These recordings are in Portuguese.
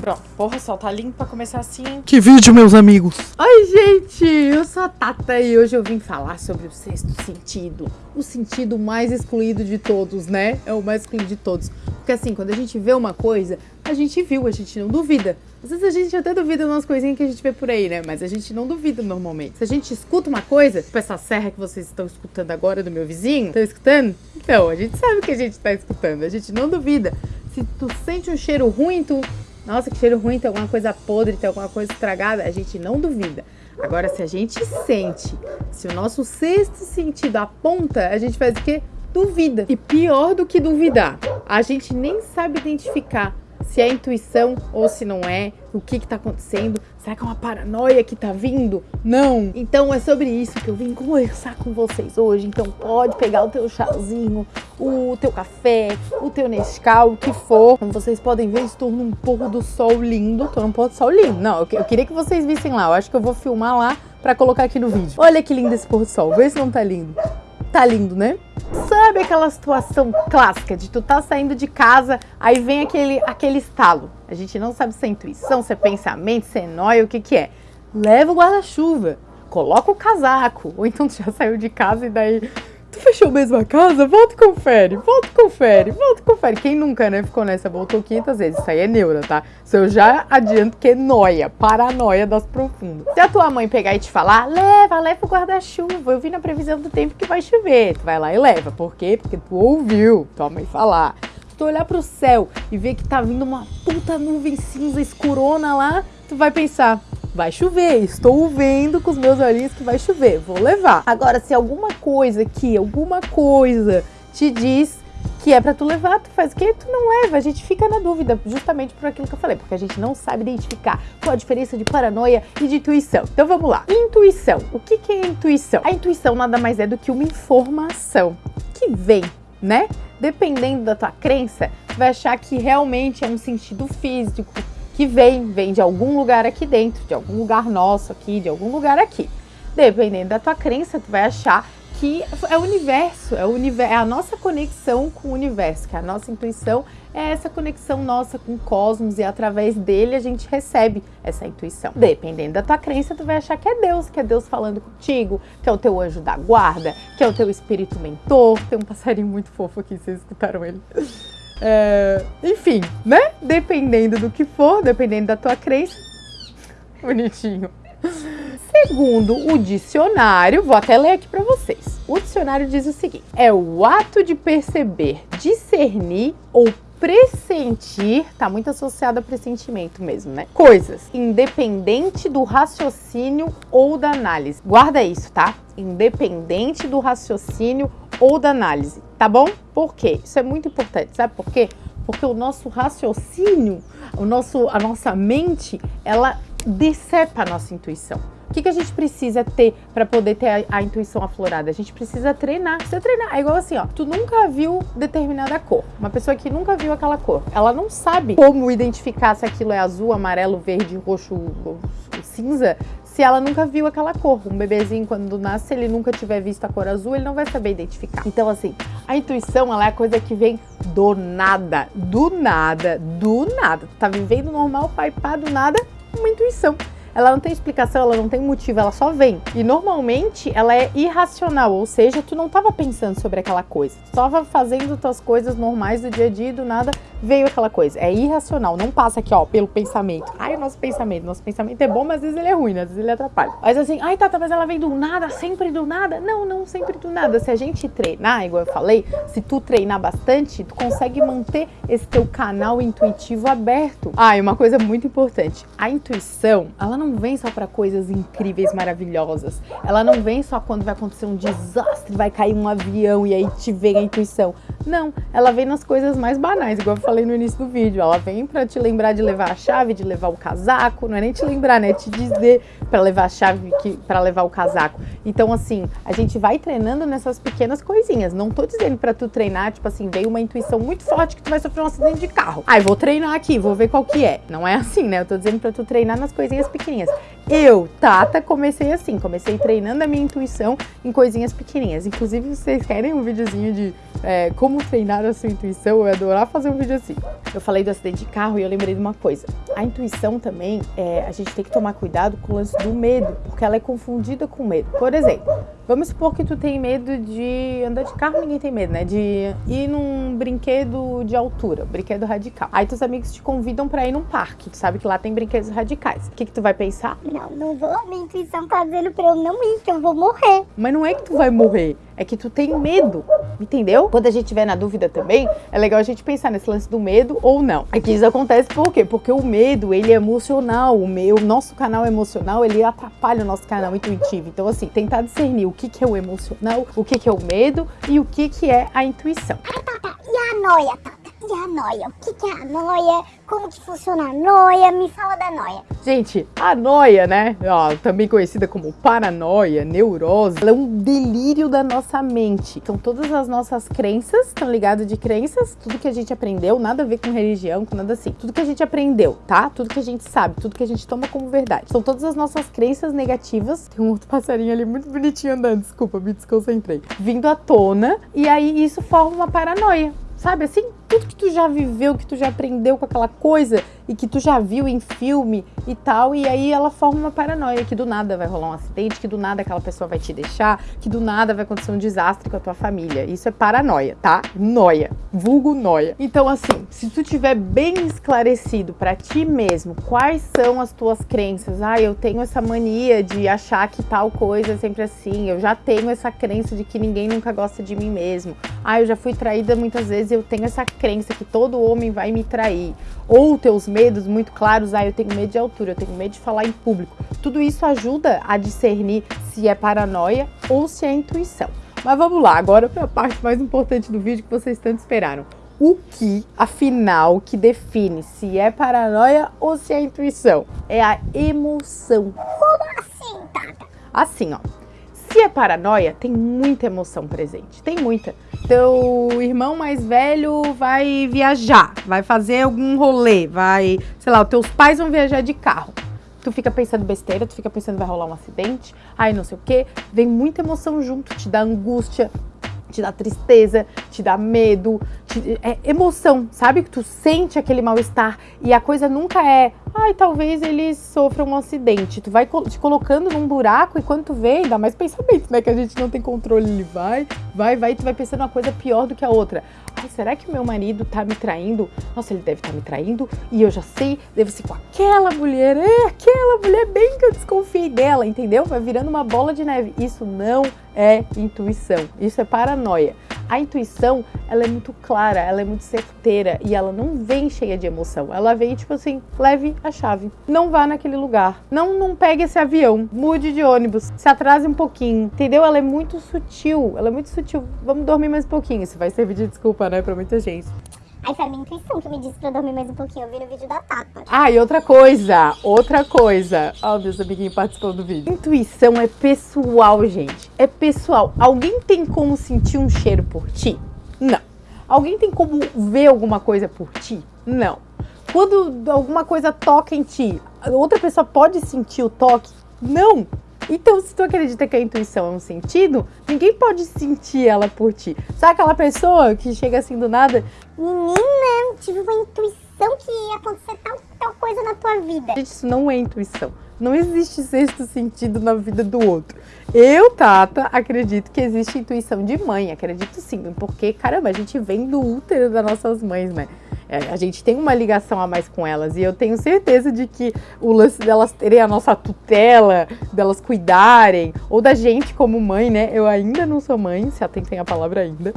Pronto, porra, sol tá limpo pra começar assim. Que vídeo, meus amigos! Oi, gente! Eu sou a Tata e hoje eu vim falar sobre o sexto sentido. O sentido mais excluído de todos, né? É o mais excluído de todos. Porque assim, quando a gente vê uma coisa, a gente viu, a gente não duvida. Às vezes a gente até duvida umas coisinhas que a gente vê por aí, né? Mas a gente não duvida normalmente. Se a gente escuta uma coisa, tipo essa serra que vocês estão escutando agora do meu vizinho, estão escutando? Então, a gente sabe que a gente tá escutando, a gente não duvida. Se tu sente um cheiro ruim, tu nossa, que cheiro ruim, tem alguma coisa podre, tem alguma coisa estragada, a gente não duvida. Agora, se a gente sente, se o nosso sexto sentido aponta, a gente faz o quê? Duvida. E pior do que duvidar, a gente nem sabe identificar se é intuição ou se não é, o que está acontecendo, será que é uma paranoia que está vindo? Não! Então é sobre isso que eu vim conversar com vocês hoje, então pode pegar o teu chazinho, o teu café, o teu Nescau, o que for. Como vocês podem ver, estou num pôr do sol lindo, estou num pôr do sol lindo. Não, eu, eu queria que vocês vissem lá, eu acho que eu vou filmar lá para colocar aqui no vídeo. Olha que lindo esse pôr do sol, vê se não tá lindo. Tá lindo, né? Sabe aquela situação clássica de tu tá saindo de casa, aí vem aquele, aquele estalo. A gente não sabe se é intuição, se é pensamento, se é nóia, o que que é. Leva o guarda-chuva, coloca o casaco, ou então tu já saiu de casa e daí fechou mesmo a casa? Volta e confere, volta e confere, volta e confere. Quem nunca, né, ficou nessa, voltou 500 vezes. Isso aí é neura, tá? Isso eu já adianto que é noia, paranoia das profundas. Se a tua mãe pegar e te falar, leva, leva o guarda-chuva, eu vi na previsão do tempo que vai chover. Tu vai lá e leva. Por quê? Porque tu ouviu tua mãe falar. Se tu olhar pro céu e ver que tá vindo uma puta nuvem cinza escurona lá, tu vai pensar, vai chover, estou vendo com os meus olhinhos que vai chover, vou levar. Agora, se alguma coisa aqui, alguma coisa te diz que é para tu levar, tu faz o quê? Tu não leva, a gente fica na dúvida, justamente por aquilo que eu falei, porque a gente não sabe identificar qual a diferença de paranoia e de intuição. Então vamos lá. Intuição. O que, que é intuição? A intuição nada mais é do que uma informação que vem, né? Dependendo da tua crença, vai achar que realmente é um sentido físico, que vem, vem de algum lugar aqui dentro, de algum lugar nosso aqui, de algum lugar aqui. Dependendo da tua crença, tu vai achar que é o universo, é, o universo, é a nossa conexão com o universo, que a nossa intuição é essa conexão nossa com o cosmos e através dele a gente recebe essa intuição. Dependendo da tua crença, tu vai achar que é Deus, que é Deus falando contigo, que é o teu anjo da guarda, que é o teu espírito mentor. Tem um passarinho muito fofo aqui, vocês escutaram ele? É, enfim, né? Dependendo do que for, dependendo da tua crença. Bonitinho. Segundo o dicionário, vou até ler aqui para vocês. O dicionário diz o seguinte: é o ato de perceber, discernir ou pressentir, tá muito associado a pressentimento mesmo, né? Coisas, independente do raciocínio ou da análise. Guarda isso, tá? Independente do raciocínio ou da análise, tá bom? Por quê? Isso é muito importante, sabe por quê? Porque o nosso raciocínio, o nosso, a nossa mente, ela decepa a nossa intuição. O que, que a gente precisa ter para poder ter a, a, intuição aflorada? A gente precisa treinar. Precisa treinar. É igual assim, ó. Tu nunca viu determinada cor. Uma pessoa que nunca viu aquela cor. Ela não sabe como identificar se aquilo é azul, amarelo, verde, roxo, cinza, se ela nunca viu aquela cor. Um bebezinho, quando nasce, ele nunca tiver visto a cor azul, ele não vai saber identificar. Então, assim, a intuição, ela é a coisa que vem do nada. Do nada. Do nada. Tu tá vivendo normal, pai, pá, do nada, uma intuição ela não tem explicação, ela não tem motivo, ela só vem. E normalmente ela é irracional, ou seja, tu não estava pensando sobre aquela coisa. Tu estava fazendo tuas coisas normais do dia a dia e do nada veio aquela coisa. É irracional, não passa aqui, ó, pelo pensamento. Ai, o nosso pensamento, nosso pensamento é bom, mas às vezes ele é ruim, né? às vezes ele atrapalha. Mas assim, ai, Tata, mas ela vem do nada, sempre do nada? Não, não sempre do nada. Se a gente treinar, igual eu falei, se tu treinar bastante, tu consegue manter esse teu canal intuitivo aberto. Ah, e uma coisa muito importante, a intuição, ela não vem só para coisas incríveis, maravilhosas. Ela não vem só quando vai acontecer um desastre, vai cair um avião e aí te vem a intuição. Não, ela vem nas coisas mais banais, igual eu falei no início do vídeo. Ela vem para te lembrar de levar a chave, de levar o casaco, não é nem te lembrar, né? É te dizer para levar a chave, para levar o casaco. Então, assim, a gente vai treinando nessas pequenas coisinhas. Não tô dizendo para tu treinar, tipo assim, veio uma intuição muito forte que tu vai sofrer um acidente de carro. Ai, vou treinar aqui, vou ver qual que é. Não é assim, né? Eu tô dizendo para tu treinar nas coisinhas pequenininhas. Eu, Tata, comecei assim, comecei treinando a minha intuição em coisinhas pequenininhas. Inclusive, vocês querem um videozinho de é, como treinar a sua intuição? Eu ia adorar fazer um vídeo assim. Eu falei do acidente de carro e eu lembrei de uma coisa. A intuição também, é, a gente tem que tomar cuidado com o lance do medo, porque ela é confundida com medo. Por exemplo, vamos supor que tu tem medo de andar de carro, ninguém tem medo, né? De ir num brinquedo de altura, brinquedo radical. Aí teus amigos te convidam para ir num parque, tu sabe que lá tem brinquedos radicais. O que que tu vai pensar? Não, não vou. Minha intuição tá dizendo pra eu não ir, que eu vou morrer. Mas não é que tu vai morrer, é que tu tem medo, entendeu? Quando a gente tiver na dúvida também, é legal a gente pensar nesse lance do medo ou não. Aqui isso acontece por quê? Porque o medo, ele é emocional, o, meu, o nosso canal emocional, ele atrapalha o nosso canal intuitivo. Então assim, tentar discernir o que, que é o emocional, o que, que é o medo e o que, que é a intuição. Tá, tá. E a noia, Tata? E a noia? O que, que é a noia? Como que funciona a noia? Me fala da noia. Gente, a noia, né, ó, também conhecida como paranoia, neurose, ela é um delírio da nossa mente. Então todas as nossas crenças, estão ligadas de crenças, tudo que a gente aprendeu, nada a ver com religião, com nada assim. Tudo que a gente aprendeu, tá? Tudo que a gente sabe, tudo que a gente toma como verdade. São todas as nossas crenças negativas. Tem um outro passarinho ali muito bonitinho andando, desculpa, me desconcentrei. Vindo à tona, e aí isso forma uma paranoia. Sabe assim? Tudo que tu já viveu, que tu já aprendeu com aquela coisa e que tu já viu em filme e tal, e aí ela forma uma paranoia que do nada vai rolar um acidente, que do nada aquela pessoa vai te deixar, que do nada vai acontecer um desastre com a tua família. Isso é paranoia, tá? Noia, vulgo noia. Então assim, se tu tiver bem esclarecido para ti mesmo quais são as tuas crenças, ah, eu tenho essa mania de achar que tal coisa é sempre assim, eu já tenho essa crença de que ninguém nunca gosta de mim mesmo, ah, eu já fui traída muitas vezes e eu tenho essa crença que todo homem vai me trair, ou teus medos muito claros, ah, eu tenho medo de altura, eu tenho medo de falar em público. Tudo isso ajuda a discernir se é paranoia ou se é intuição. Mas vamos lá, agora para a parte mais importante do vídeo que vocês tanto esperaram. O que, afinal, que define se é paranoia ou se é intuição? É a emoção. Como assim, Tata? Assim, ó. Se é paranoia, tem muita emoção presente. Tem muita. Teu irmão mais velho vai viajar, vai fazer algum rolê, vai, sei lá, os teus pais vão viajar de carro. Tu fica pensando besteira, tu fica pensando vai rolar um acidente, aí não sei o que, vem muita emoção junto, te dá angústia, te dá tristeza, te dá medo, te, é emoção, sabe? Que tu sente aquele mal-estar e a coisa nunca é, ai, talvez ele sofra um acidente. Tu vai te colocando num buraco e quando tu vê, dá mais pensamento, né? Que a gente não tem controle, ele vai, vai, vai, tu vai pensando uma coisa pior do que a outra. Ai, será que o meu marido tá me traindo? Nossa, ele deve estar tá me traindo e eu já sei, deve ser com aquela mulher, é aquela mulher bem que eu desconfiei dela, entendeu? Vai virando uma bola de neve. Isso não é intuição, isso é paranoia. A intuição, ela é muito clara, ela é muito certeira e ela não vem cheia de emoção. Ela vem tipo assim, leve a chave. Não vá naquele lugar. Não, não pegue esse avião. Mude de ônibus. Se atrase um pouquinho. Entendeu? Ela é muito sutil. Ela é muito sutil. Vamos dormir mais um pouquinho. Isso vai servir de desculpa, né, pra muita gente. Aí foi a minha intuição que me disse pra dormir mais um pouquinho. Eu vi no vídeo da Tata. Ah, e outra coisa, outra coisa. Ó, oh, meus amiguinhos participando do vídeo. Intuição é pessoal, gente. É pessoal. Alguém tem como sentir um cheiro por ti? Não. Alguém tem como ver alguma coisa por ti? Não. Quando alguma coisa toca em ti, outra pessoa pode sentir o toque? Não. Então, se tu acredita que a intuição é um sentido, ninguém pode sentir ela por ti. Sabe aquela pessoa que chega assim do nada? Menina, tive uma intuição que ia acontecer tal, tal coisa na tua vida. Gente, isso não é intuição. Não existe sexto sentido na vida do outro. Eu, Tata, acredito que existe intuição de mãe. Acredito sim, porque, caramba, a gente vem do útero das nossas mães, né? É, a gente tem uma ligação a mais com elas e eu tenho certeza de que o lance delas terem a nossa tutela, delas cuidarem, ou da gente como mãe, né? Eu ainda não sou mãe, se atentem a palavra ainda.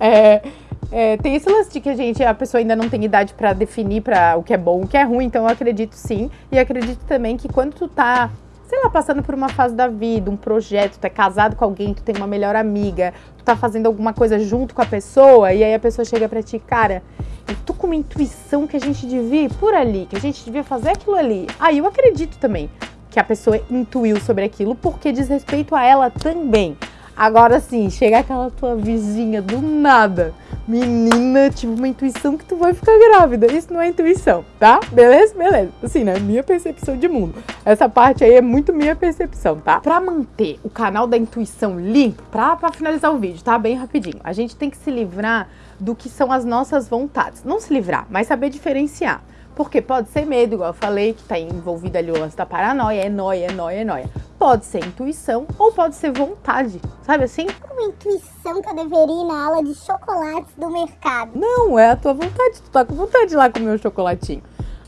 É, é, tem esse lance de que a gente, a pessoa ainda não tem idade para definir para o que é bom, o que é ruim, então eu acredito sim. E acredito também que quando tu tá sei lá, passando por uma fase da vida, um projeto, tu é casado com alguém, tu tem uma melhor amiga, tu tá fazendo alguma coisa junto com a pessoa, e aí a pessoa chega pra ti, cara, eu tô com uma intuição que a gente devia ir por ali, que a gente devia fazer aquilo ali. Aí eu acredito também que a pessoa intuiu sobre aquilo porque diz respeito a ela também. Agora sim, chega aquela tua vizinha do nada. Menina, tive uma intuição que tu vai ficar grávida. Isso não é intuição, tá? Beleza? Beleza. Assim, né? Minha percepção de mundo. Essa parte aí é muito minha percepção, tá? Pra manter o canal da intuição limpo, pra, pra finalizar o vídeo, tá? Bem rapidinho. A gente tem que se livrar do que são as nossas vontades. Não se livrar, mas saber diferenciar. Porque pode ser medo, igual eu falei, que tá envolvido ali o lance da paranoia, é noia, é noia, é noia. Pode ser intuição ou pode ser vontade, sabe assim? Uma intuição que eu deveria ir na aula de chocolates do mercado. Não, é a tua vontade, tu tá com vontade de ir lá comer um chocolatinho.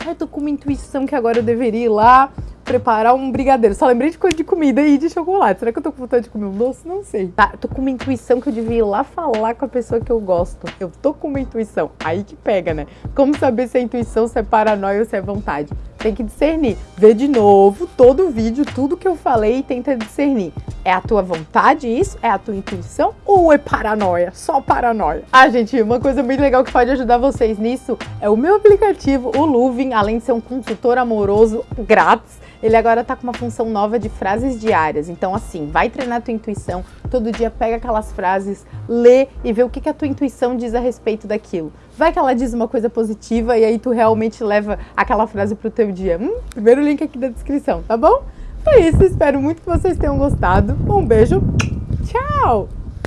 Ai, tô com uma intuição que agora eu deveria ir lá preparar um brigadeiro. Só lembrei de coisa de comida e de chocolate. Será que eu tô com vontade de comer um doce? Não sei. Tá, tô com uma intuição que eu devia ir lá falar com a pessoa que eu gosto. Eu tô com uma intuição. Aí que pega, né? Como saber se é intuição, se é paranoia ou se é vontade? Tem que discernir. Vê de novo todo o vídeo, tudo que eu falei e tenta discernir. É a tua vontade isso? É a tua intuição? Ou é paranoia? Só paranoia? Ah, gente, uma coisa muito legal que pode ajudar vocês nisso é o meu aplicativo, o Luvin, além de ser um consultor amoroso grátis, ele agora tá com uma função nova de frases diárias. Então, assim, vai treinar a tua intuição, todo dia pega aquelas frases, lê e vê o que, que a tua intuição diz a respeito daquilo. Vai que ela diz uma coisa positiva e aí tu realmente leva aquela frase pro teu dia. Hum, primeiro link aqui da descrição, tá bom? Foi isso, espero muito que vocês tenham gostado. Um beijo, tchau!